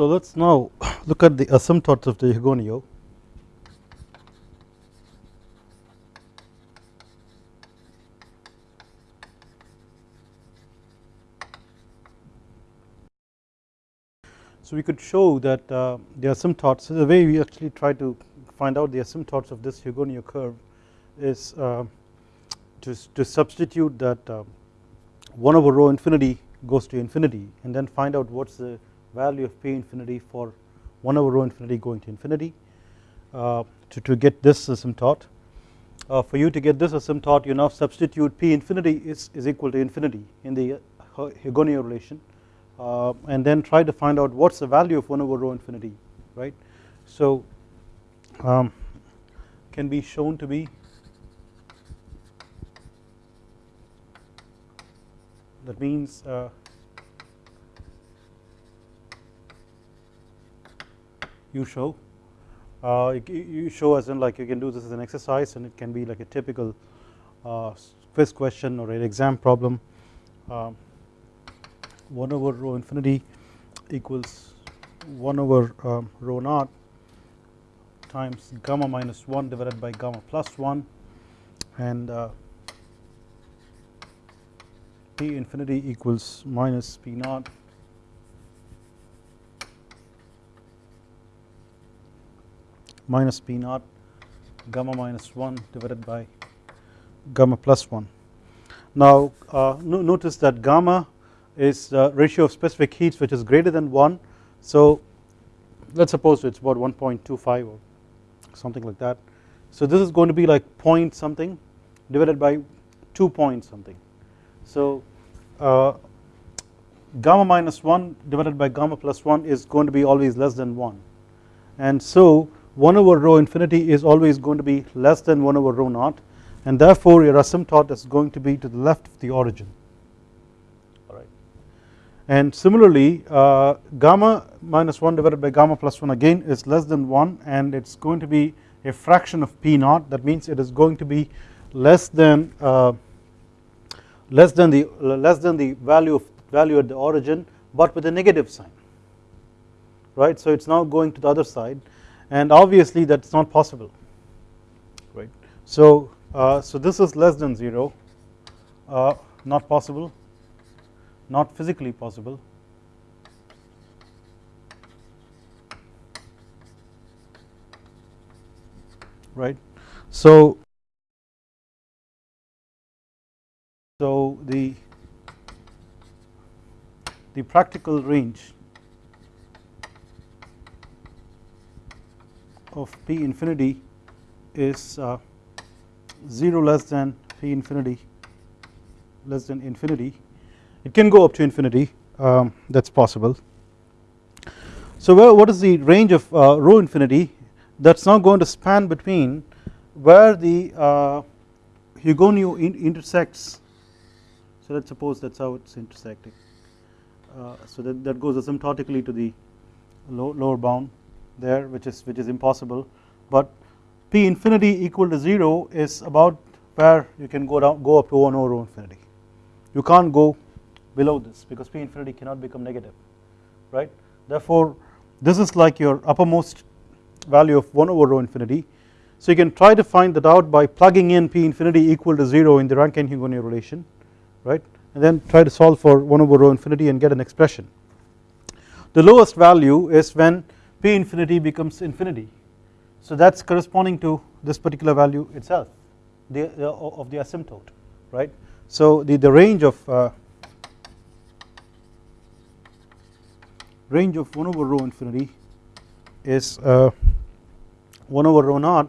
So let us now look at the asymptotes of the Hugoniot. So we could show that uh, the asymptotes so the way we actually try to find out the asymptotes of this Hugoniot curve is uh, to, to substitute that uh, 1 over rho infinity goes to infinity and then find out what is the value of p infinity for 1 over rho infinity going to infinity uh, to, to get this asymptote. Uh, for you to get this asymptote you now substitute p infinity is, is equal to infinity in the Hugoniot relation uh, and then try to find out what is the value of 1 over rho infinity right. So um, can be shown to be that means uh, you show. Uh, you show as in like you can do this as an exercise and it can be like a typical uh, quiz question or an exam problem. Um, 1 over rho infinity equals 1 over um, rho naught times gamma minus 1 divided by gamma plus 1 and uh, p infinity equals minus p naught minus p naught gamma minus 1 divided by gamma plus 1. Now uh, no, notice that gamma is the ratio of specific heats which is greater than 1 so let us suppose it is about 1.25 or something like that. So this is going to be like point something divided by 2 point something. So uh, gamma minus 1 divided by gamma plus 1 is going to be always less than 1 and so 1 over rho infinity is always going to be less than 1 over rho naught and therefore your asymptote is going to be to the left of the origin. Alright. And similarly uh, gamma minus 1 divided by gamma plus 1 again is less than 1 and it is going to be a fraction of p naught. That means it is going to be less than uh, less than the less than the value of value at the origin but with a negative sign. Right? So it is now going to the other side and obviously that is not possible right. So, uh, so this is less than 0 uh, not possible not physically possible right. So, so the the practical range of P infinity is uh, 0 less than P infinity less than infinity. It can go up to infinity um, that is possible. So where, what is the range of uh, rho infinity that is now going to span between where the uh, Hugoniot in intersects? So let us suppose that is how it is intersecting. Uh, so that, that goes asymptotically to the low, lower bound there which is which is impossible. But p infinity equal to 0 is about where you can go down go up to 1 over infinity. You can't go below this because p infinity cannot become negative right? Therefore this is like your uppermost value of 1 over rho infinity. So you can try to find that out by plugging in p infinity equal to 0 in the Rankine Hugoniot relation right? And then try to solve for 1 over rho infinity and get an expression. The lowest value is when p infinity becomes infinity. So that is corresponding to this particular value itself the, the of the asymptote right. So the, the range of uh, range of 1 over rho infinity is uh, 1 over rho naught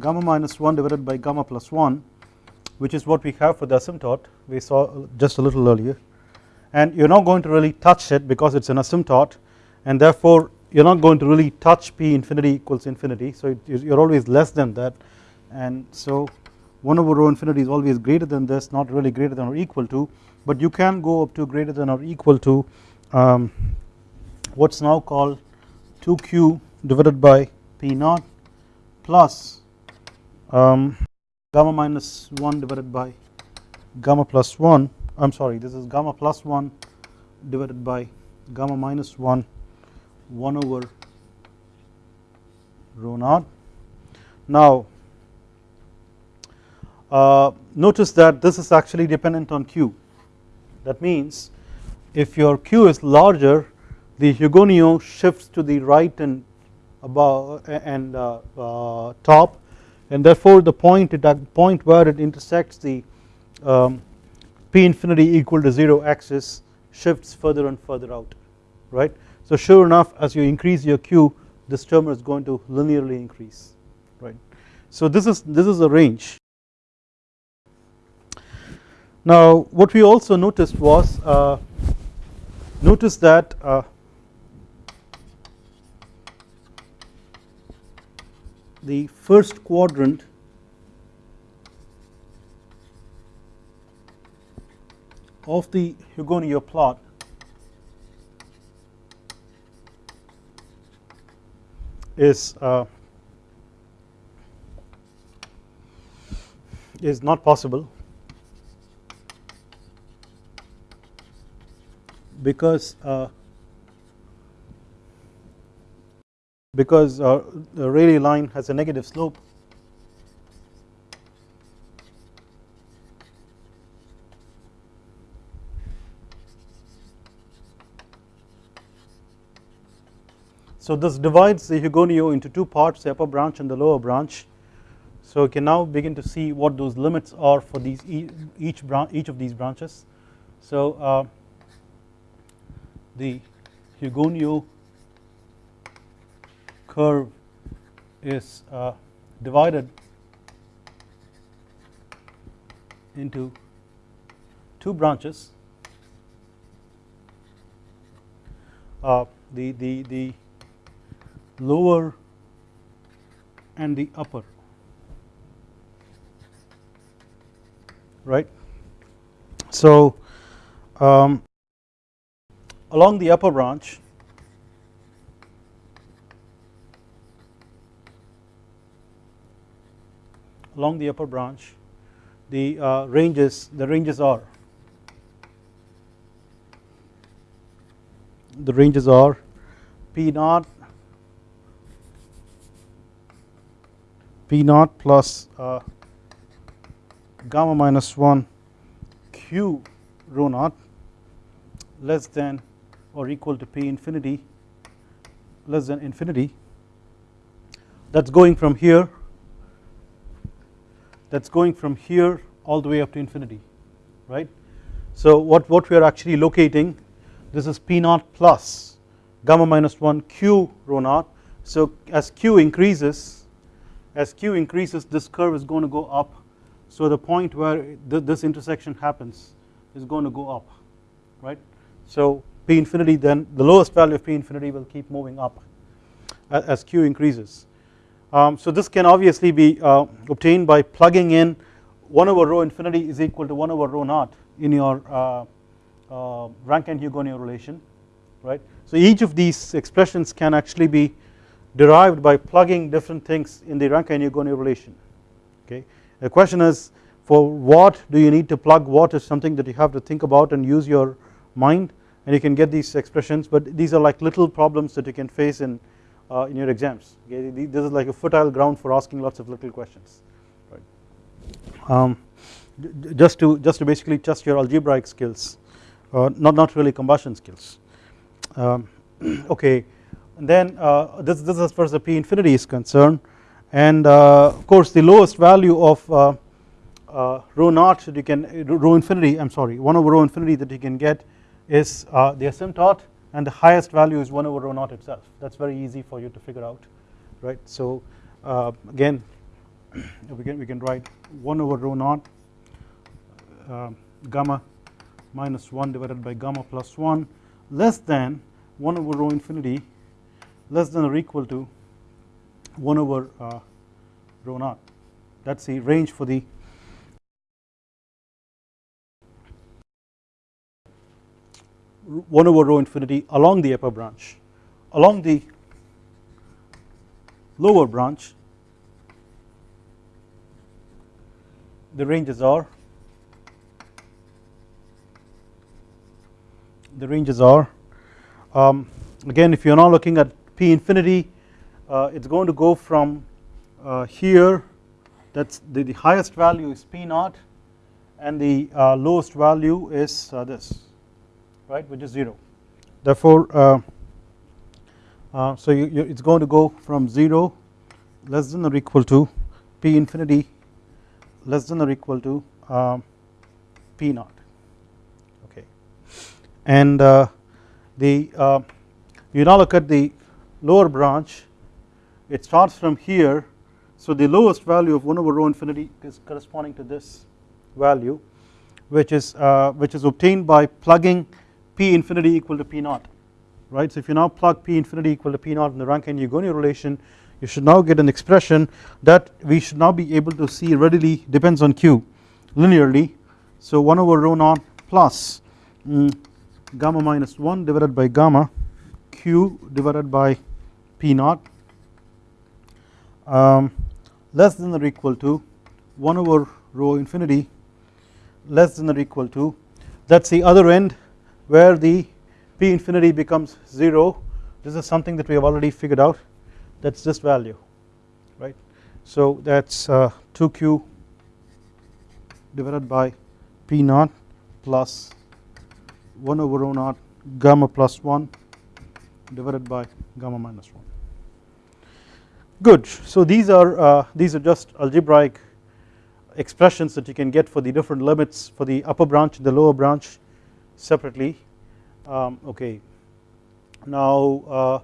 gamma minus 1 divided by gamma plus 1 which is what we have for the asymptote we saw just a little earlier. And you are not going to really touch it because it is an asymptote and therefore you are not going to really touch p infinity equals infinity. So you are always less than that. And so 1 over rho infinity is always greater than this not really greater than or equal to. But you can go up to greater than or equal to um, what is now called 2q divided by p naught plus um, gamma minus 1 divided by gamma plus 1 I am sorry this is gamma plus 1 divided by gamma minus 1 1 over rho naught. Now uh, notice that this is actually dependent on q that means if your q is larger the Hugoniot shifts to the right and above and uh, uh, top and therefore the point at point where it intersects the um, p infinity equal to 0 axis shifts further and further out right. So sure enough as you increase your q this term is going to linearly increase right. So this is this is a range. Now what we also noticed was uh, notice that uh, the first quadrant of the Hugoniot plot is uh, is not possible because uh, because uh, the Rayleigh line has a negative slope So this divides the Hugoniot into two parts the upper branch and the lower branch. So we can now begin to see what those limits are for these each branch each of these branches. So uh, the Hugoniot curve is uh, divided into two branches. Uh, the, the, the lower and the upper right. So um, along the upper branch along the upper branch the uh, ranges the ranges are the ranges are P naught P naught plus uh, gamma minus 1 q rho naught less than or equal to P infinity less than infinity that is going from here that is going from here all the way up to infinity right. So what, what we are actually locating this is P naught plus gamma minus 1 q rho naught so as q increases as q increases this curve is going to go up so the point where th this intersection happens is going to go up right. So P infinity then the lowest value of P infinity will keep moving up as Q increases. Um, so this can obviously be uh, obtained by plugging in 1 over rho infinity is equal to 1 over rho naught in your uh, uh, Rankine-Hugoniot relation right. So each of these expressions can actually be derived by plugging different things in the Rankine-Hugoniot relation. Okay. The question is for what do you need to plug what is something that you have to think about and use your mind? And you can get these expressions but these are like little problems that you can face in uh, in your exams. Okay? This is like a fertile ground for asking lots of little questions. Right. Um, just to just to basically test your algebraic skills uh, not not really combustion skills. Um, okay then uh, this this is as far as the p infinity is concerned. And uh, of course the lowest value of uh, rho naught that you can rho infinity I am sorry 1 over rho infinity that you can get is the asymptote. And the highest value is 1 over rho naught itself. That is very easy for you to figure out right. So uh, again we can, we can write 1 over rho naught uh, gamma minus 1 divided by gamma plus 1 less than 1 over rho infinity less than or equal to 1 over uh, rho naught that is the range for the 1 over rho infinity along the upper branch. Along the lower branch the ranges are the ranges are um, again if you are now looking at P infinity uh, it is going to go from uh, here that is the, the, highest value is P naught and the uh, lowest value is uh, this right which is 0 therefore uh, uh, so you, you, it is going to go from 0 less than or equal to P infinity less than or equal to um, P naught. Okay. And uh, the uh, you now look at the lower branch it starts from here. So the lowest value of 1 over rho infinity is corresponding to this value which is uh, which is obtained by plugging P infinity equal to P naught right? So if you now plug P infinity equal to P naught in the Rankine-Hugoniot relation you should now get an expression that we should now be able to see readily depends on Q linearly. So 1 over rho naught plus mm, gamma minus 1 divided by gamma q divided by p naught. Um, less than or equal to 1 over rho infinity less than or equal to that is the other end where the p infinity becomes 0 this is something that we have already figured out. That is this value right. So that is uh, 2q divided by p naught plus 1 over rho naught gamma plus 1 divided by gamma minus 1 good. So these are uh, these are just algebraic expressions that you can get for the different limits for the upper branch and the lower branch separately. Um, okay. Now uh,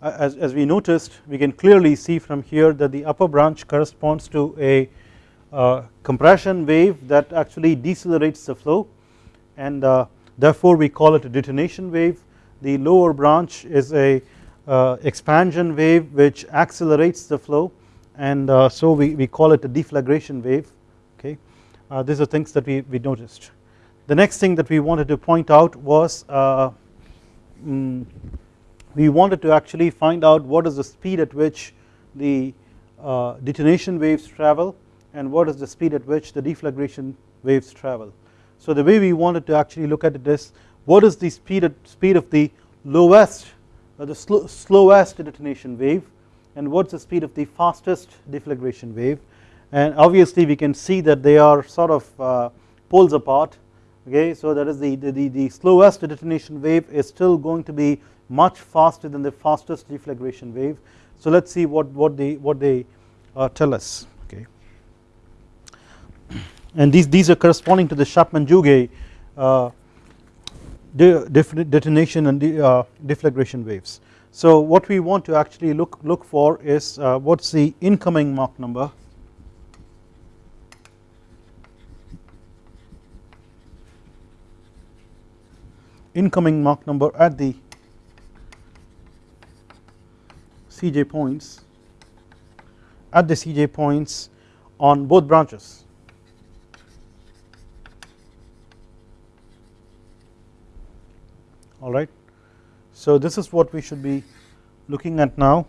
as, as we noticed we can clearly see from here that the upper branch corresponds to a uh, compression wave that actually decelerates the flow. And uh, therefore we call it a detonation wave. The lower branch is a expansion wave which accelerates the flow and uh, so we, we call it a deflagration wave okay uh, these are things that we, we noticed the next thing that we wanted to point out was mm, we wanted to actually find out what is the speed at which the uh, detonation waves travel and what is the speed at which the deflagration waves travel. So the way we wanted to actually look at it is what is the speed, at, speed of the lowest the slow, slowest detonation wave and what is the speed of the fastest deflagration wave? And obviously we can see that they are sort of uh, poles apart okay? So that is the, the, the slowest detonation wave is still going to be much faster than the fastest deflagration wave. So let us see what, what they what they uh, tell us okay? And these these are corresponding to the Chapman-Jouguet uh, detonation and uh, deflagration waves. So what we want to actually look look for is uh, what's the incoming Mach number incoming Mach number at the Cj points at the Cj points on both branches alright. So this is what we should be looking at now.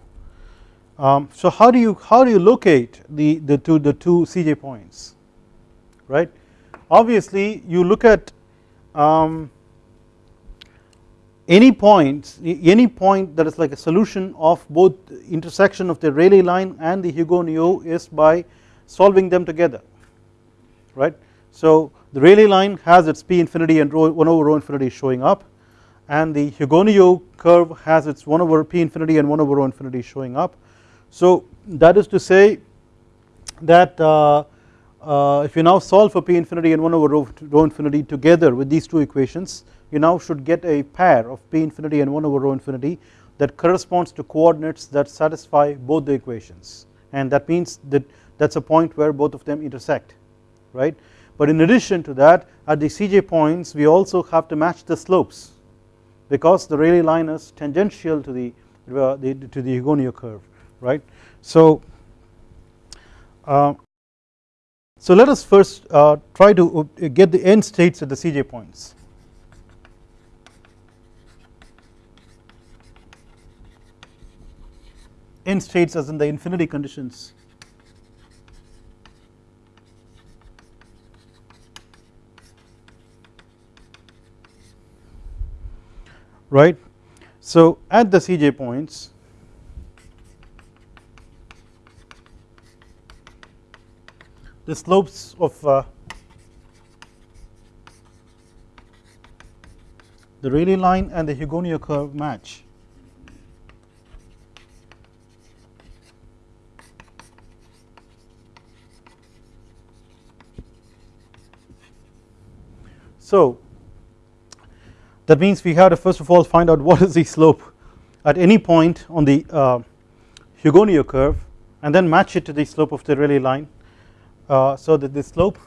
Um, so how do you how do you locate the the two the two CJ points right obviously you look at um, any point any point that is like a solution of both intersection of the Rayleigh line and the Hugoniot is by solving them together right. So the Rayleigh line has its P infinity and rho 1 over rho infinity showing up and the Hugoniot curve has its 1 over p infinity and 1 over rho infinity showing up. So that is to say that uh, uh, if you now solve for p infinity and 1 over rho, rho infinity together with these two equations you now should get a pair of p infinity and 1 over rho infinity that corresponds to coordinates that satisfy both the equations and that means that that is a point where both of them intersect right. But in addition to that at the Cj points we also have to match the slopes because the Rayleigh line is tangential to the, uh, the to the Hugoniot curve right. So uh, so let us first uh, try to uh, get the end states at the Cj points. End states as in the infinity conditions right. So at the Cj points the slopes of uh, the Rayleigh line and the Hugoniot curve match. So that means we have to first of all find out what is the slope at any point on the uh, Hugoniot curve and then match it to the slope of the Rayleigh line. Uh, so that the slope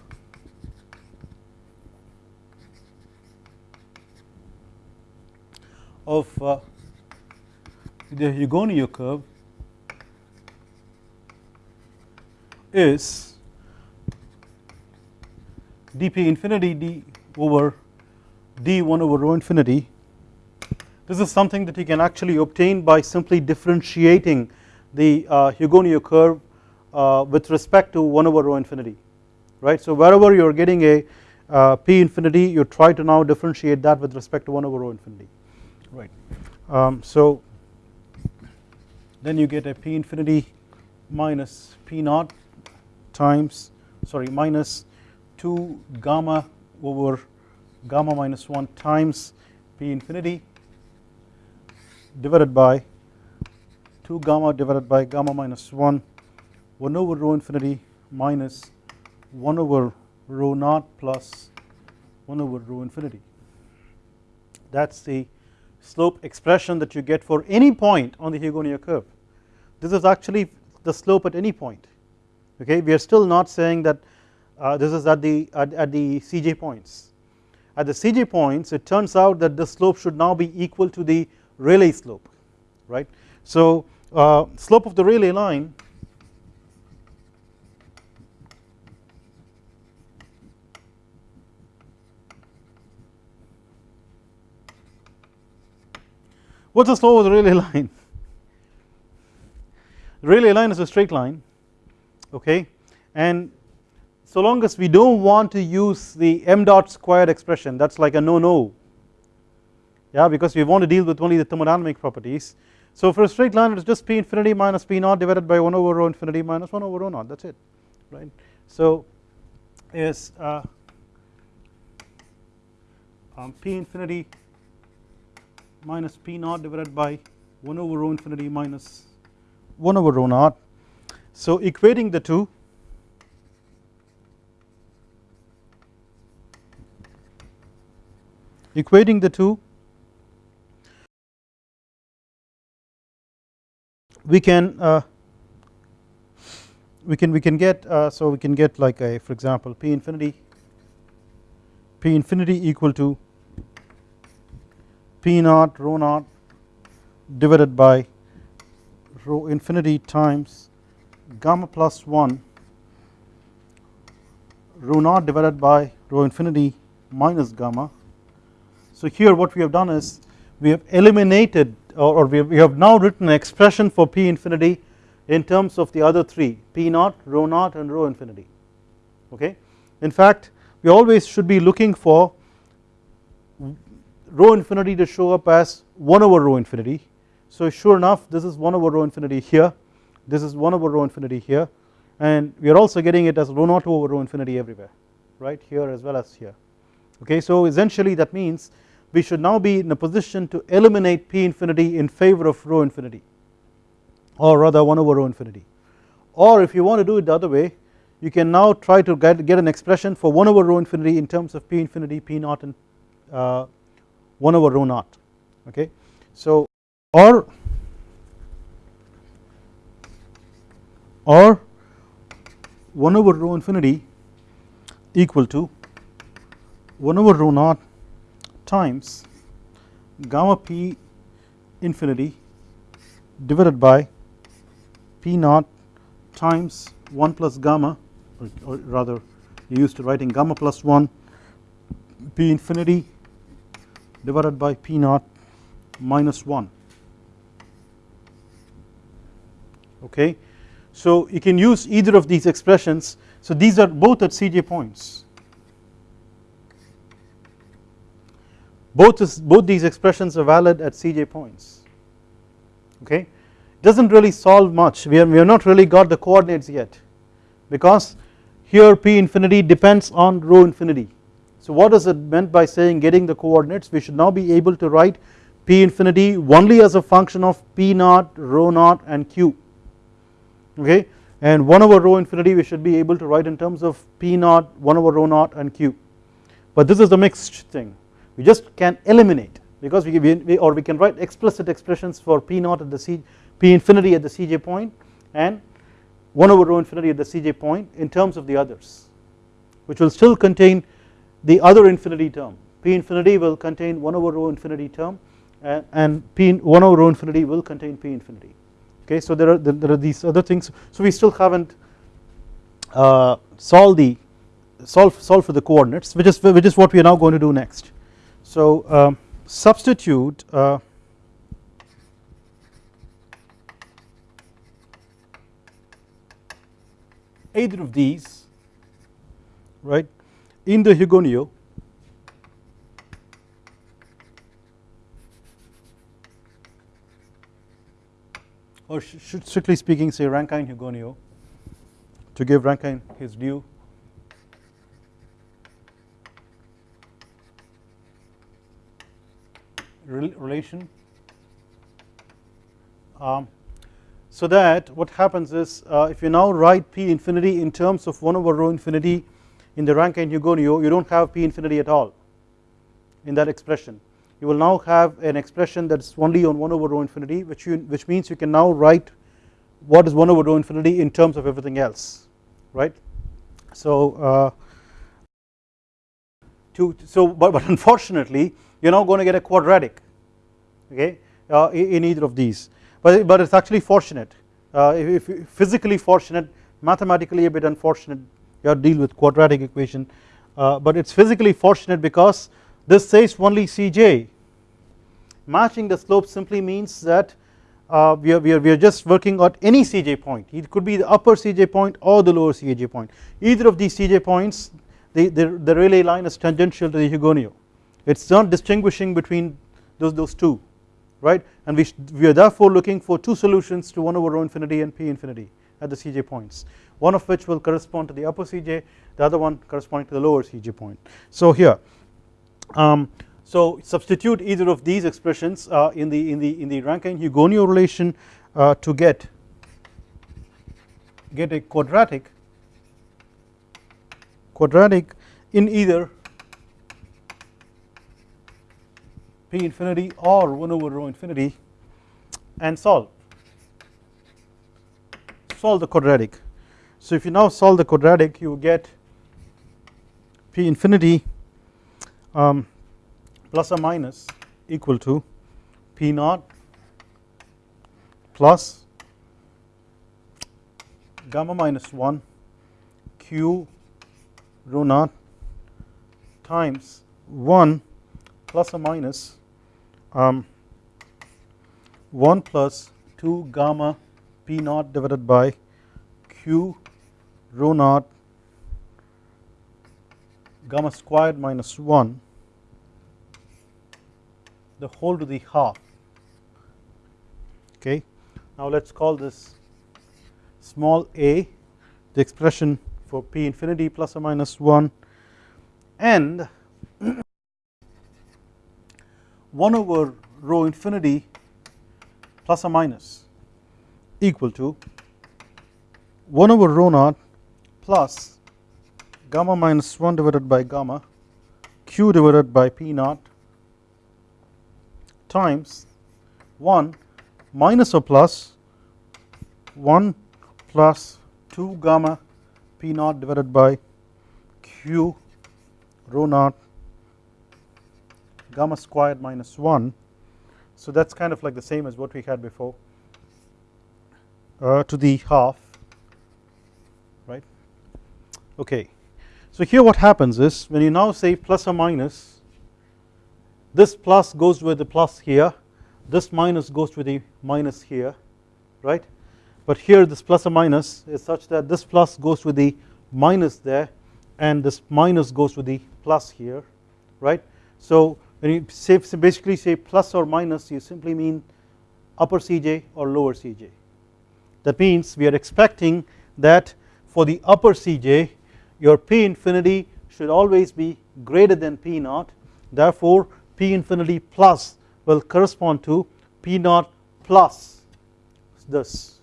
of uh, the Hugoniot curve is dp infinity d over d 1 over rho infinity this is something that you can actually obtain by simply differentiating the uh, curve uh, with respect to 1 over rho infinity right. So wherever you are getting a uh, p infinity you try to now differentiate that with respect to 1 over rho infinity right. Um, so then you get a p infinity minus p naught times sorry minus 2 gamma over gamma minus 1 times p infinity divided by 2 gamma divided by gamma minus 1 1 over rho infinity minus 1 over rho naught plus 1 over rho infinity. That is the slope expression that you get for any point on the Hugoniot curve. This is actually the slope at any point okay we are still not saying that uh, this is at the at, at the Cj points. At the CJ points it turns out that the slope should now be equal to the Rayleigh slope right. So uh, slope of the Rayleigh line What is the slope of the Rayleigh line? The Rayleigh line is a straight line okay and so long as we do not want to use the m dot squared expression that is like a no no yeah because we want to deal with only the thermodynamic properties. So for a straight line it is just p infinity minus p naught divided by 1 over rho infinity minus 1 over rho naught that is it right. So is uh, um, p infinity minus P naught divided by 1 over rho infinity minus 1 over rho naught. So equating the two equating the two we can uh, we can we can get uh, so we can get like a for example p infinity p infinity equal to P naught rho naught divided by rho infinity times gamma plus 1 rho naught divided by rho infinity minus gamma. So here what we have done is we have eliminated or, we, have, we have now written an expression for P infinity in terms of the other three P naught, rho naught and rho infinity okay. In fact we always should be looking for rho infinity to show up as 1 over rho infinity. So sure enough this is 1 over rho infinity here, this is 1 over rho infinity here and we are also getting it as rho naught over rho infinity everywhere right here as well as here okay. So essentially that means we should now be in a position to eliminate p infinity in favor of rho infinity or rather 1 over rho infinity or if you want to do it the other way you can now try to get, get an expression for 1 over rho infinity in terms of p infinity p naught and uh, 1 over rho naught okay. So or or 1 over rho infinity equal to 1 over rho naught times gamma p infinity divided by p naught times 1 plus gamma or, or rather you used to writing gamma plus 1 p infinity divided by P naught minus 1 okay. So you can use either of these expressions. So these are both at Cj points both is, both these expressions are valid at Cj points. Okay? Does not really solve much. We, are, we have not really got the coordinates yet because here p infinity depends on rho infinity. So what is it meant by saying getting the coordinates? We should now be able to write p infinity only as a function of p naught rho naught and q. Okay? And 1 over rho infinity we should be able to write in terms of p naught 1 over rho naught and q. But this is the mixed thing we just can eliminate because we, we or we can write explicit expressions for p naught at the c p infinity at the cj point and 1 over rho infinity at the cj point in terms of the others which will still contain the other infinity term. P infinity will contain 1 over rho infinity term and, and p 1 over rho infinity will contain p infinity. Okay so there are there are these other things. So we still haven't uh, solved the solve solve for the coordinates which is which is what we are now going to do next so um, substitute uh, either of these right in the Hugoniot or should strictly speaking say Rankine Hugoniot to give Rankine his due relation? Um, so that what happens is uh, if you now write p infinity in terms of 1 over rho infinity in the Rankine Hugoniot you do not have p infinity at all in that expression. You will now have an expression that is only on 1 over rho infinity which you which means you can now write what is 1 over rho infinity in terms of everything else right? So uh, to so but, but unfortunately you are now going to get a quadratic okay uh, in either of these. But but it's actually fortunate. Uh, if, if physically fortunate mathematically a bit unfortunate you have to deal with quadratic equation. Uh, but it's physically fortunate because this says only Cj. Matching the slope simply means that uh, we, are, we, are, we are just working at any Cj point. It could be the upper Cj point or the lower Cj point. Either of these Cj points the, the, the Rayleigh line is tangential to the Hugoniot it is not distinguishing between those, those two right? And we, we are therefore looking for two solutions to 1 over rho infinity and p infinity at the Cj points. One of which will correspond to the upper Cj the other one corresponding to the lower Cj point. So here um, so substitute either of these expressions uh, in the in the in the Rankine Hugoniot relation uh, to get get a quadratic quadratic in either p infinity or 1 over rho infinity and solve. Solve the quadratic. So if you now solve the quadratic you get p infinity um, plus or minus equal to P naught plus gamma minus 1 Q rho naught times 1 plus or minus um, 1 plus 2 gamma P naught divided by Q rho naught gamma squared minus 1 the whole to the half. Okay. Now let us call this small a the expression for p infinity plus or minus 1 and 1 over rho infinity plus or minus equal to 1 over rho naught plus gamma minus 1 divided by gamma q divided by p naught times 1 minus or plus 1 plus 2 gamma p naught divided by q rho naught gamma squared minus 1 so that is kind of like the same as what we had before uh, to the half right? Okay. So here what happens is when you now say plus or minus this plus goes with the plus here this minus goes with the minus here right? But here this plus or minus is such that this plus goes with the minus there and this minus goes with the plus here right? So when you say basically say plus or minus you simply mean upper Cj or lower Cj that means we are expecting that for the upper Cj your P infinity should always be greater than P naught. Therefore P infinity plus will correspond to P naught plus this.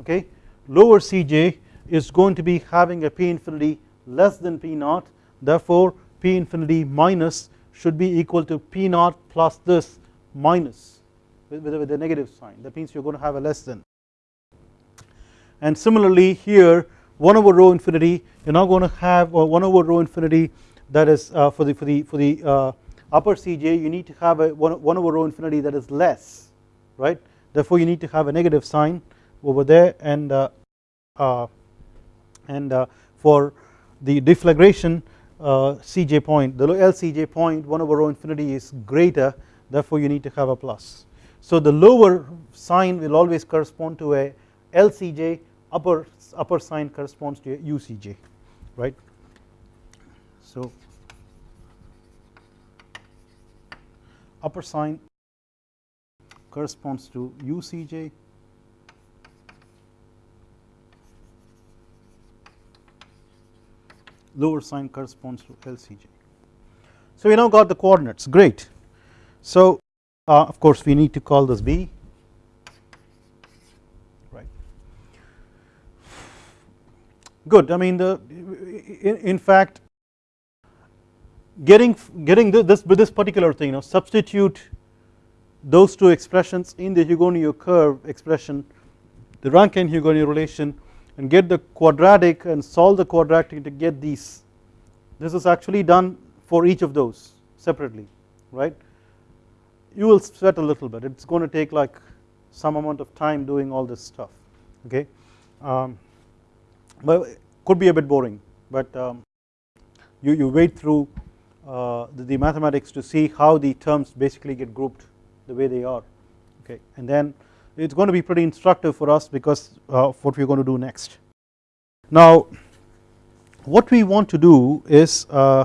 Okay? Lower Cj is going to be having a P infinity less than P naught. Therefore P infinity minus should be equal to P naught plus this minus with, with, with a negative sign. That means you are going to have a less than. And similarly here 1 over rho infinity you are now going to have 1 over rho infinity that is uh, for the for the for the uh, upper Cj you need to have a 1, 1 over rho infinity that is less right? Therefore you need to have a negative sign over there and uh, uh and uh, for the deflagration uh, Uh, Cj point. The LCj point 1 over rho infinity is greater therefore you need to have a plus. So the lower sign will always correspond to a LCj upper upper sign corresponds to a UCj right? So upper sign corresponds to UCj lower sign corresponds to LCj so we now got the coordinates. Great. So uh, of course we need to call this B. Right. Good. I mean the in, in fact getting getting this this particular thing you know substitute those two expressions in the Hugoniot curve expression the Rankine Hugoniot relation and get the quadratic and solve the quadratic to get these. This is actually done for each of those separately right? You will sweat a little bit. It's going to take like some amount of time doing all this stuff okay? Um, but could be a bit boring but um, you, you wait through uh, the, the, mathematics to see how the terms basically get grouped the way they are okay? And then it is going to be pretty instructive for us because uh, what we are going to do next. Now what we want to do is uh,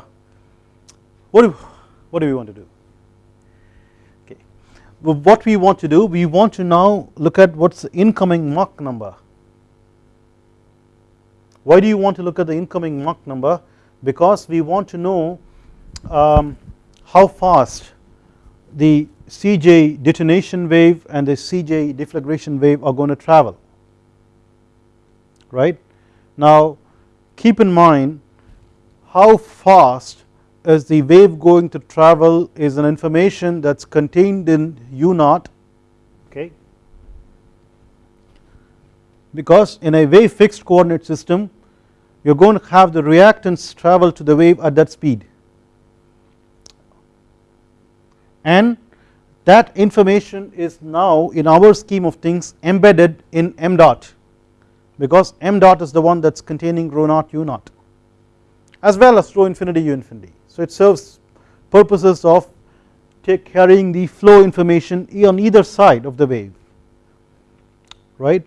what, do, what do we want to do okay what we want to do we want to now look at what is the incoming Mach number why do you want to look at the incoming Mach number? Because we want to know um, how fast the Cj detonation wave and the Cj deflagration wave are going to travel right. Now keep in mind how fast is the wave going to travel is an information that is contained in u naught okay because in a wave fixed coordinate system you are going to have the reactants travel to the wave at that speed and that information is now in our scheme of things embedded in m dot because m dot is the one that is containing rho naught u naught as well as rho infinity u infinity. So it serves purposes of take carrying the flow information on either side of the wave right?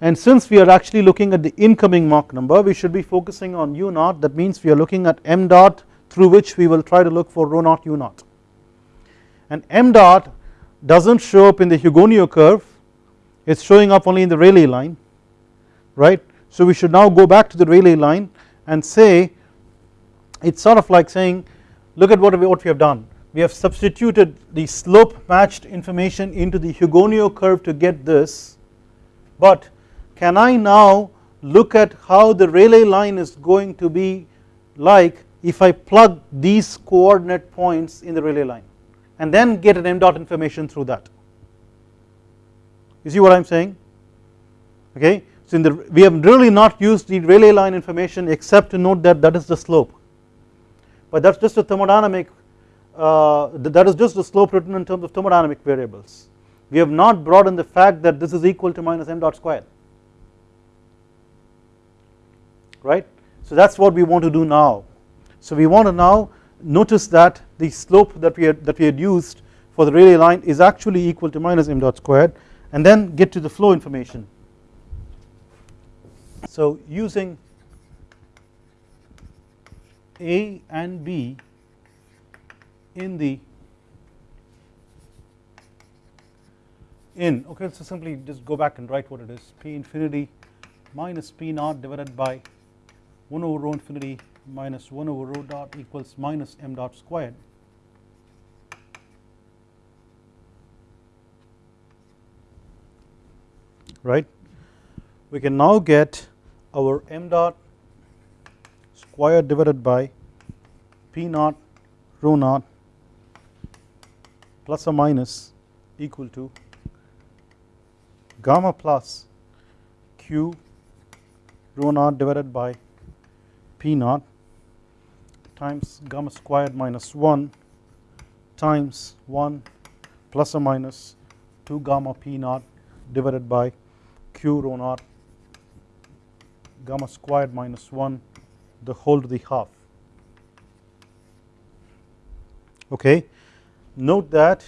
And since we are actually looking at the incoming Mach number we should be focusing on u naught. That means we are looking at m dot through which we will try to look for rho naught u naught and m dot does not show up in the Hugoniot curve. It is showing up only in the Rayleigh line right? So we should now go back to the Rayleigh line and say it is sort of like saying look at what we, what we have done. We have substituted the slope matched information into the Hugoniot curve to get this. But can I now look at how the Rayleigh line is going to be like if I plug these coordinate points in the Rayleigh line and then get an m dot information through that. You see what I am saying? Okay? So in the we have really not used the Rayleigh line information except to note that that is the slope. But that is just a thermodynamic uh, that is just the slope written in terms of thermodynamic variables. We have not brought in the fact that this is equal to minus m dot squared. Right. So that is what we want to do now. So we want to now notice that the slope that we had that we had used for the Rayleigh line is actually equal to minus m dot squared and then get to the flow information. So using A and B in the in okay so simply just go back and write what it is p infinity minus p naught divided by 1 over rho infinity minus 1 over rho dot equals minus m dot squared. Right? We can now get our m dot squared divided by p naught rho naught plus or minus equal to gamma plus q rho naught divided by p naught times gamma squared minus 1 times 1 plus or minus 2 gamma p naught divided by q rho naught gamma squared minus 1 the whole to the half. Okay? Note that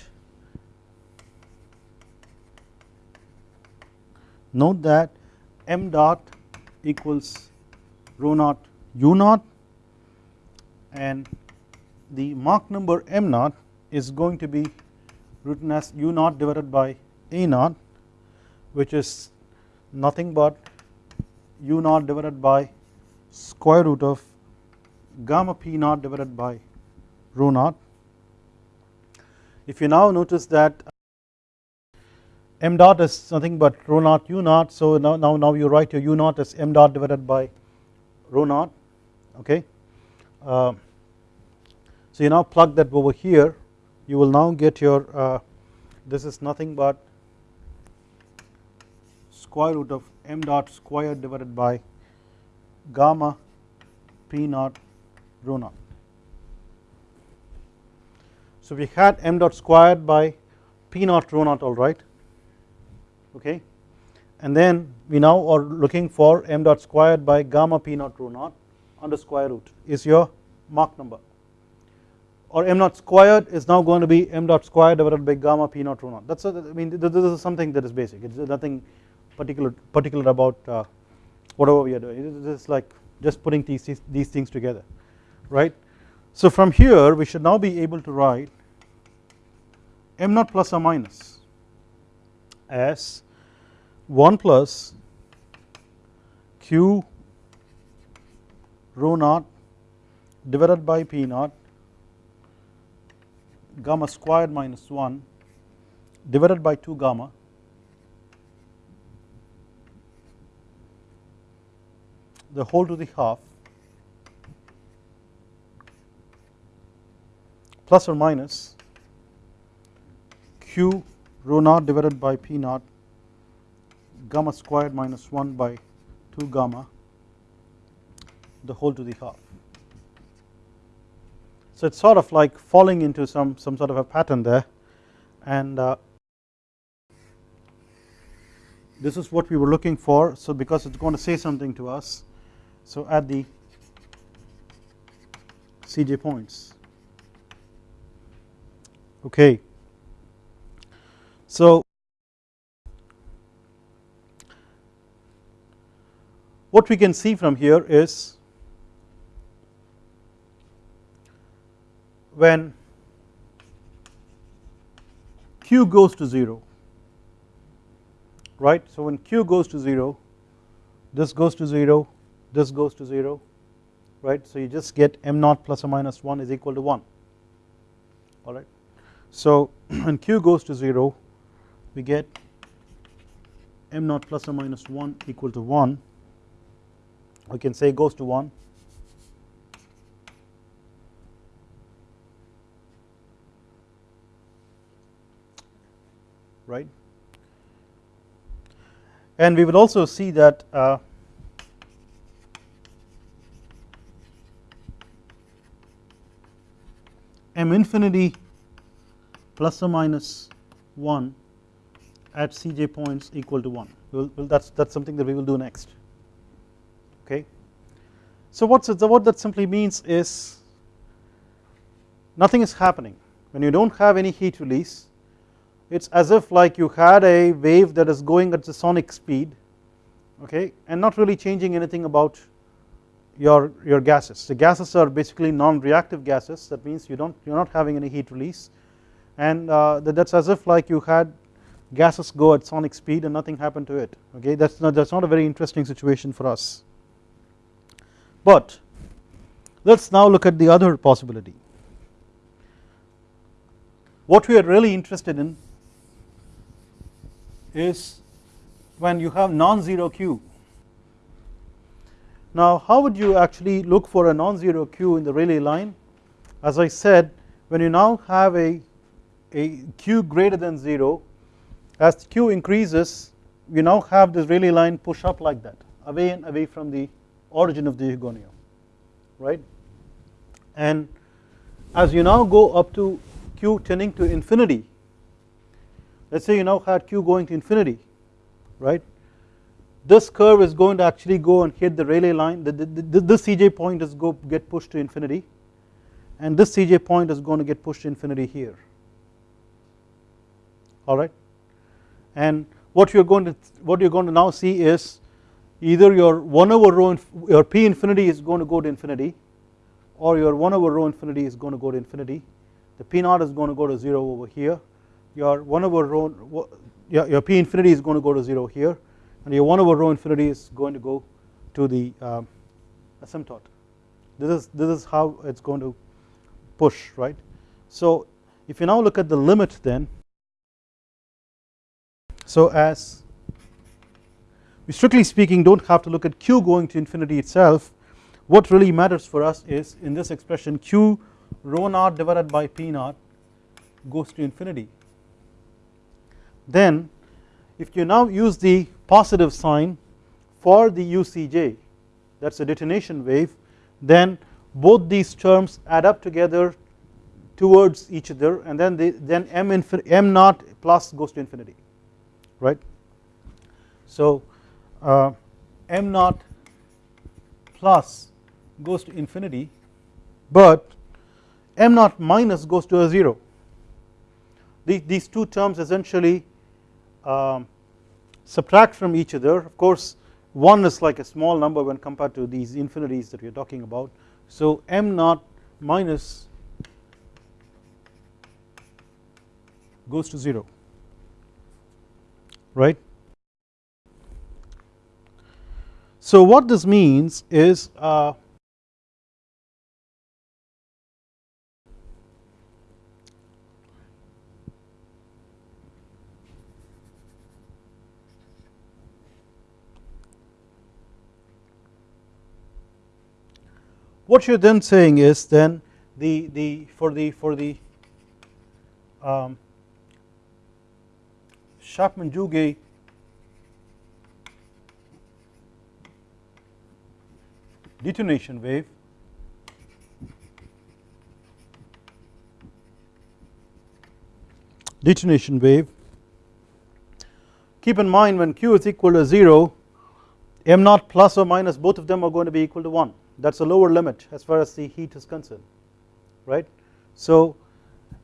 note that m dot equals rho naught u naught and the Mach number m naught is going to be written as u naught divided by a naught which is nothing but u naught divided by square root of gamma p naught divided by rho naught. If you now notice that m dot is nothing but rho naught u naught so now, now, now you write your u naught as m dot divided by rho naught okay. Uh, so you now plug that over here you will now get your uh, this is nothing but square root of m dot squared divided by gamma p naught rho naught. So we had m dot squared by p naught rho naught alright okay and then we now are looking for m dot squared by gamma p naught rho naught under square root is your Mach number or m naught squared is now going to be m dot squared divided by gamma p naught rho naught. That is I mean this is something that is basic. It is nothing particular particular about uh, whatever we are doing. It is like just putting these, these things together right. So from here we should now be able to write m naught plus or minus as 1 plus q rho naught divided by p naught gamma squared minus 1 divided by 2 gamma the whole to the half plus or minus q rho naught divided by p naught gamma squared minus 1 by 2 gamma the whole to the half. So it's sort of like falling into some some sort of a pattern there. And uh, this is what we were looking for. So because it's going to say something to us so at the CJ points. Okay. So what we can see from here is when q goes to 0 right? So when q goes to 0 this goes to 0 this goes to 0 right? So you just get m naught plus or minus 1 is equal to 1 alright. So when q goes to 0 we get m naught plus or minus 1 equal to 1 we can say goes to 1 right? And we will also see that uh, m infinity plus or minus 1 at Cj points equal to 1 we'll, that's that's something that we will do next. Okay? So what's it, what that simply means is nothing is happening. When you don't have any heat release it's as if like you had a wave that is going at the sonic speed okay and not really changing anything about your, your gases. The gases are basically non-reactive gases. That means you don't you're not having any heat release. And uh, that's as if like you had gases go at sonic speed and nothing happened to it okay? That's not that's not a very interesting situation for us. But let us now look at the other possibility. What we are really interested in is when you have non-zero q. Now how would you actually look for a non-zero q in the Rayleigh line? As I said when you now have a, a q greater than 0 as q increases you now have this Rayleigh line push up like that away and away from the origin of the Hugoniot right? And as you now go up to q tending to infinity let us say you now had q going to infinity right? This curve is going to actually go and hit the Rayleigh line. The, the, the, this Cj point is go get pushed to infinity. And this Cj point is going to get pushed to infinity here. Alright and what you're going to what you're going to now see is either your 1 over rho your p infinity is going to go to infinity or your 1 over rho infinity is going to go to infinity. The p naught is going to go to 0 over here your 1 over rho your, your p infinity is going to go to 0 here and your 1 over rho infinity is going to go to the um, asymptote. This is this is how it's going to push right? So if you now look at the limit then so as we strictly speaking do not have to look at q going to infinity itself what really matters for us is in this expression q rho naught divided by p naught goes to infinity then if you now use the positive sign for the UCJ that is a detonation wave then both these terms add up together towards each other and then they, then m, m naught plus goes to infinity right. So uh, m naught plus goes to infinity but m naught minus goes to a 0 these, these two terms essentially um, subtract from each other of course 1 is like a small number when compared to these infinities that we are talking about so m naught minus goes to 0 right. So what this means is uh, what you are then saying is then the the for the for the um, Chapman-Jouguet detonation wave detonation wave. Keep in mind when q is equal to 0 m naught plus or minus both of them are going to be equal to 1 that is a lower limit as far as the heat is concerned right. So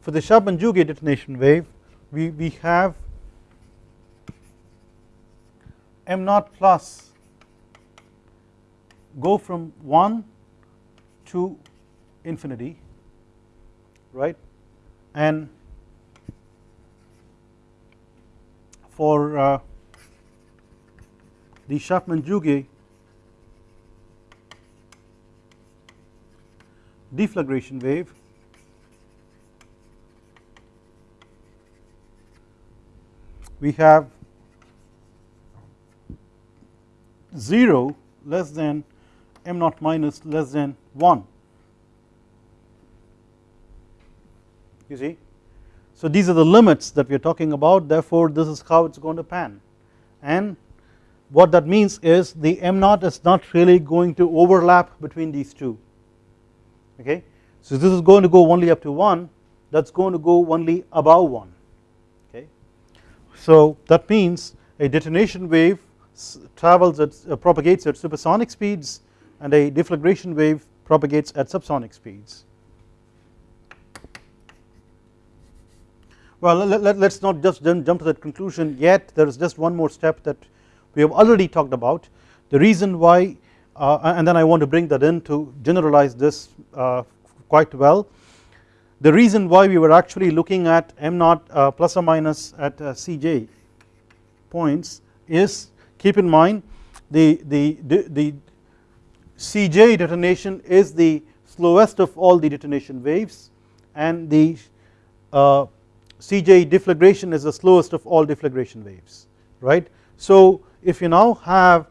for the Chapman-Jouguet detonation wave we, we have m naught plus go from 1 to infinity right and for uh, the Chapman-Jouguet deflagration wave. We have 0 less than m naught minus less than 1 you see. So these are the limits that we are talking about. Therefore this is how it is going to pan. And what that means is the m naught is not really going to overlap between these two okay. So this is going to go only up to 1 that is going to go only above 1 okay. So that means a detonation wave travels at uh, propagates at supersonic speeds and a deflagration wave propagates at subsonic speeds. Well let, us let, not just jump to that conclusion yet there is just one more step that we have already talked about the reason why and then I want to bring that in to generalize this uh, quite well. The reason why we were actually looking at m naught uh, plus or minus at Cj points is keep in mind the, the, the, the Cj detonation is the slowest of all the detonation waves and the uh, Cj deflagration is the slowest of all deflagration waves right. So if you now have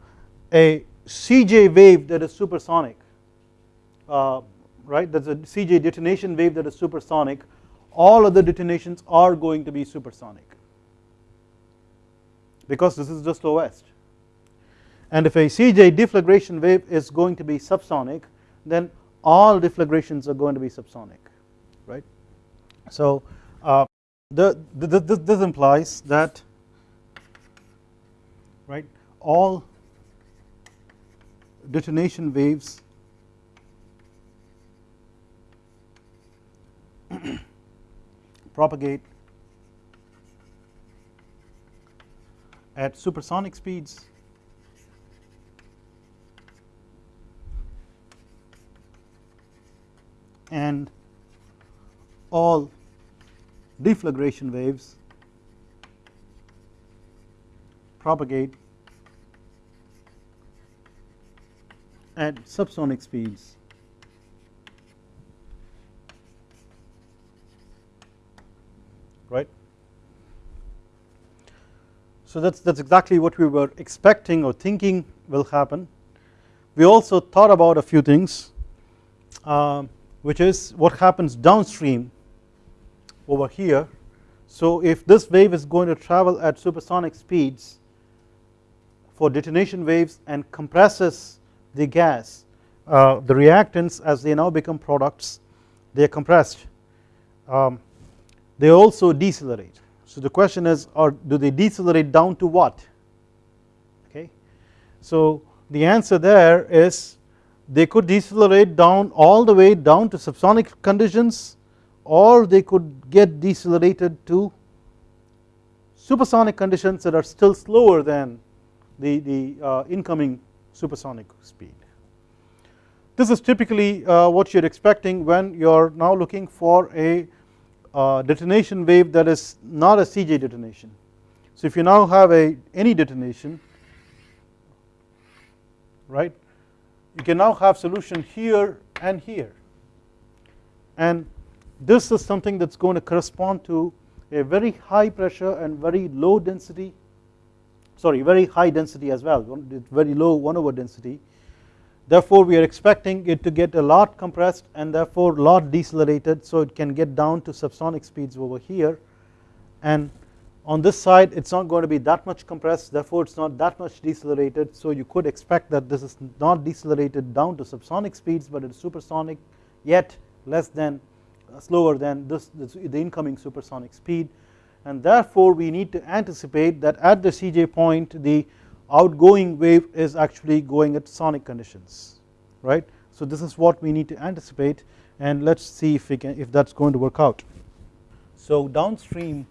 a Cj wave that is supersonic uh, right? That is a Cj detonation wave that is supersonic. All other detonations are going to be supersonic. Because this is the slowest and if a Cj deflagration wave is going to be subsonic then all deflagrations are going to be subsonic right. So uh, the, the, the, this implies that right all detonation waves. Propagate at supersonic speeds. And all deflagration waves propagate at subsonic speeds right. So that is that is exactly what we were expecting or thinking will happen. We also thought about a few things uh, which is what happens downstream over here. So if this wave is going to travel at supersonic speeds for detonation waves and compresses the gas. Uh, the reactants as they now become products they are compressed. Um, they also decelerate. So the question is or do they decelerate down to what? Okay. So the answer there is they could decelerate down all the way down to subsonic conditions or they could get decelerated to supersonic conditions that are still slower than the, the uh, incoming supersonic speed. This is typically uh, what you are expecting when you are now looking for a uh, detonation wave that is not a CJ detonation. So if you now have a any detonation right you can now have solution here and here and this is something that is going to correspond to a very high pressure and very low density sorry very high density as well very low 1 over density. Therefore we are expecting it to get a lot compressed and therefore lot decelerated so it can get down to subsonic speeds over here. And on this side it is not going to be that much compressed therefore it is not that much decelerated. So you could expect that this is not decelerated down to subsonic speeds but it is supersonic yet less than slower than this the incoming supersonic speed and therefore we need to anticipate that at the Cj point the outgoing wave is actually going at sonic conditions right. So this is what we need to anticipate and let us see if we can if that is going to work out. So downstream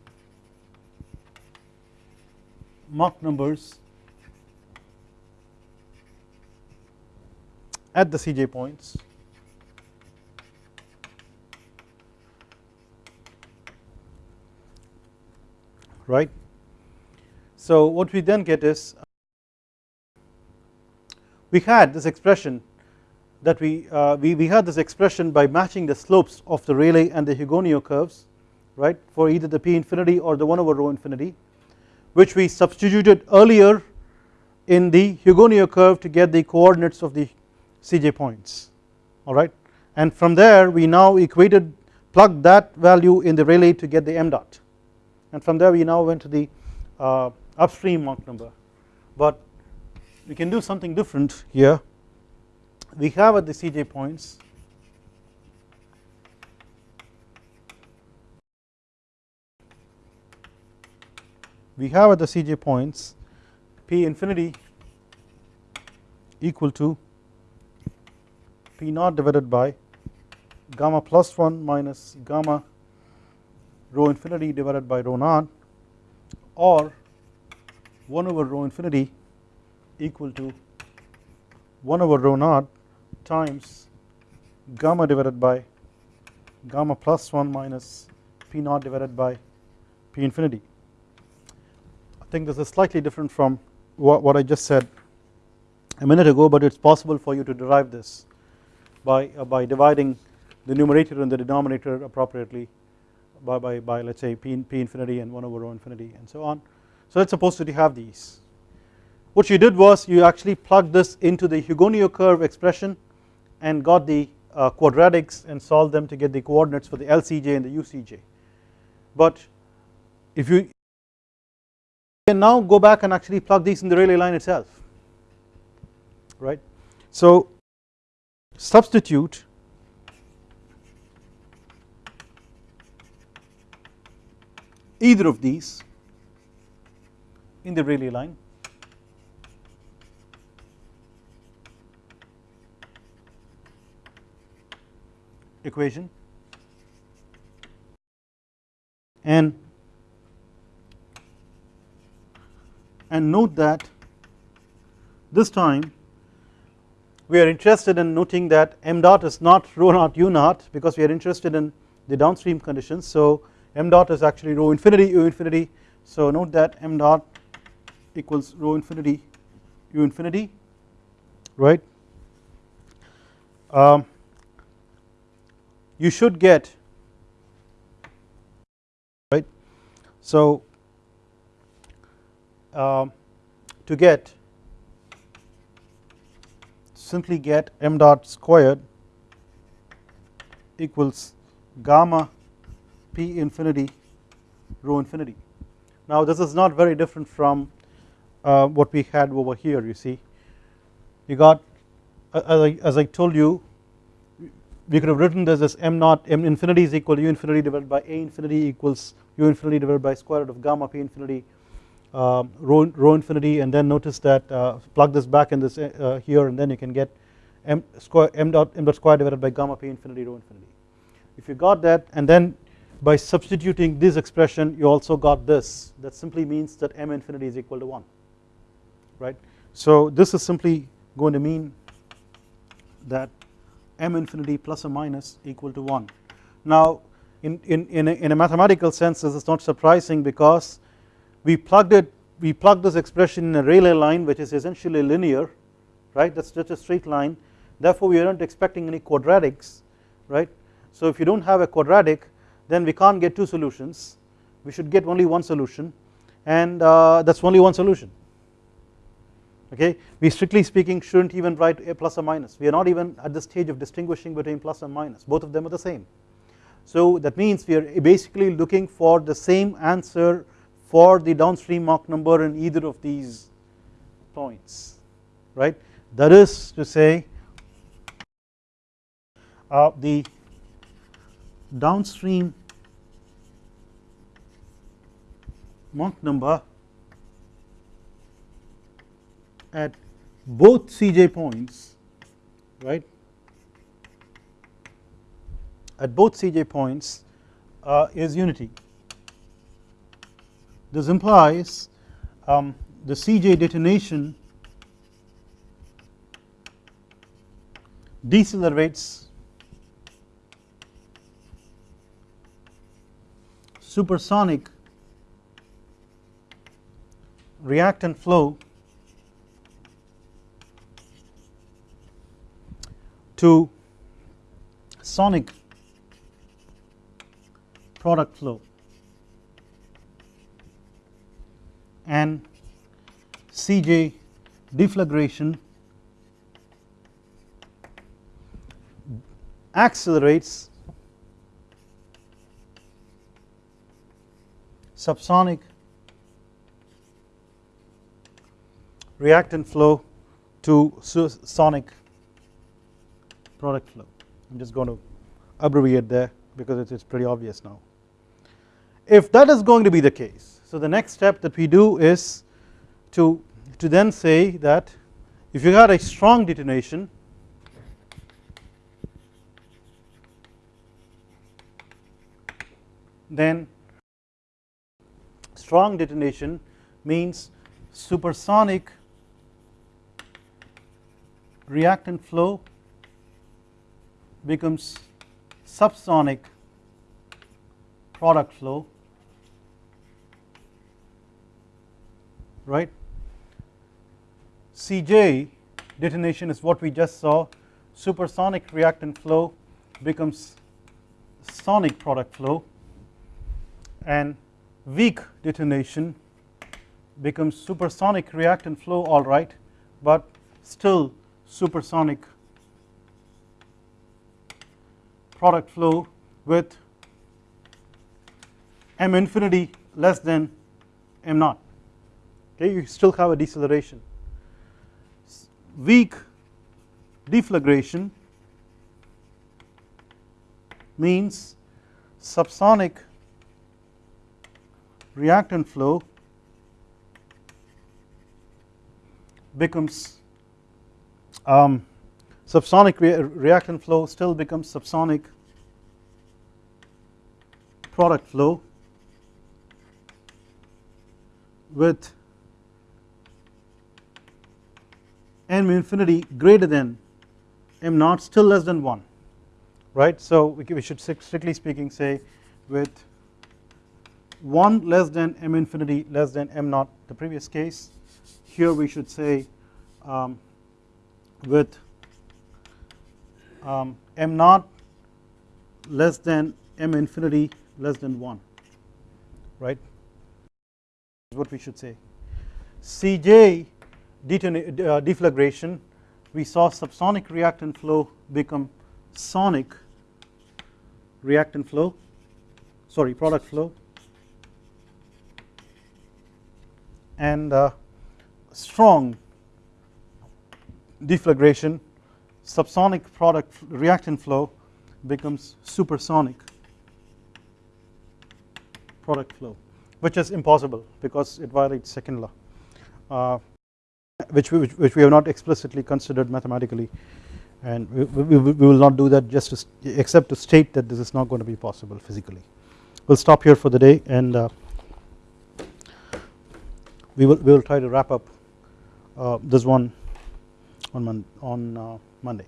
Mach numbers at the Cj points right. So what we then get is we had this expression that we, uh, we, we had this expression by matching the slopes of the Rayleigh and the Hugoniot curves right for either the P infinity or the 1 over rho infinity which we substituted earlier in the Hugoniot curve to get the coordinates of the Cj points alright and from there we now equated plugged that value in the Rayleigh to get the m dot and from there we now went to the uh, upstream Mach number. But we can do something different here. We have at the Cj points we have at the Cj points P infinity equal to P naught divided by gamma plus 1 minus gamma rho infinity divided by rho naught or 1 over rho infinity equal to 1 over rho naught times gamma divided by gamma plus 1 minus p naught divided by p infinity. I think this is slightly different from what, what I just said a minute ago but it is possible for you to derive this by, uh, by dividing the numerator and the denominator appropriately by, by, by let us say p, p infinity and 1 over rho infinity and so on. So let us suppose that you have these. What you did was you actually plugged this into the Hugoniot curve expression and got the uh, quadratics and solved them to get the coordinates for the LCJ and the UCJ. But if you can now go back and actually plug these in the Rayleigh line itself right. So substitute either of these in the Rayleigh line. Equation. And and note that this time we are interested in noting that m dot is not rho naught u naught because we are interested in the downstream conditions. So m dot is actually rho infinity u infinity. So note that m dot equals rho infinity u infinity right? Um, you should get right? So um, to get simply get m dot squared equals gamma p infinity rho infinity. Now this is not very different from uh, what we had over here you see you got as I, as I told you we could have written this as m naught m infinity is equal to u infinity divided by a infinity equals u infinity divided by square root of gamma p infinity uh, rho, rho infinity and then notice that uh, plug this back in this uh, here and then you can get m square m dot m dot square divided by gamma p infinity rho infinity. If you got that and then by substituting this expression you also got this that simply means that m infinity is equal to 1 right. So this is simply going to mean that m infinity plus or minus equal to 1. Now in, in, in, a, in a mathematical sense this is not surprising because we plugged it we plugged this expression in a Rayleigh line which is essentially linear right that is just a straight line therefore we aren't expecting any quadratics right. So if you do not have a quadratic then we can't get two solutions. We should get only one solution and uh, that is only one solution. Okay? We strictly speaking shouldn't even write a plus or minus. We are not even at the stage of distinguishing between plus and minus. Both of them are the same. So that means we are basically looking for the same answer for the downstream Mach number in either of these points. Right? That is to say uh, the downstream Mach number at both Cj points right? At both Cj points uh, is unity. This implies um, the Cj detonation decelerates supersonic reactant flow to sonic product flow and Cj deflagration accelerates subsonic reactant flow to sonic product flow. I am just going to abbreviate there because it is pretty obvious now. If that is going to be the case so the next step that we do is to, to then say that if you got a strong detonation then strong detonation means supersonic reactant flow becomes subsonic product flow right? Cj detonation is what we just saw. Supersonic reactant flow becomes sonic product flow. And weak detonation becomes supersonic reactant flow alright but still supersonic product flow with m infinity less than m naught. Okay you still have a deceleration. Weak deflagration means subsonic reactant flow becomes um, subsonic re reactant flow still becomes subsonic product flow with m infinity greater than m naught still less than 1 right. So we should strictly speaking say with 1 less than m infinity less than m naught the previous case. Here we should say um, with um, m naught less than m infinity less than 1 right? Is what we should say. Cj uh, deflagration. We saw subsonic reactant flow become sonic reactant flow sorry product flow and uh, strong deflagration subsonic product reactant flow becomes supersonic product flow which is impossible because it violates second law uh, which, we, which, which, we have not explicitly considered mathematically and we, we, we, will not do that just to except to state that this is not going to be possible physically. We will stop here for the day and uh, we will we will try to wrap up uh, this one on mon on uh, Monday.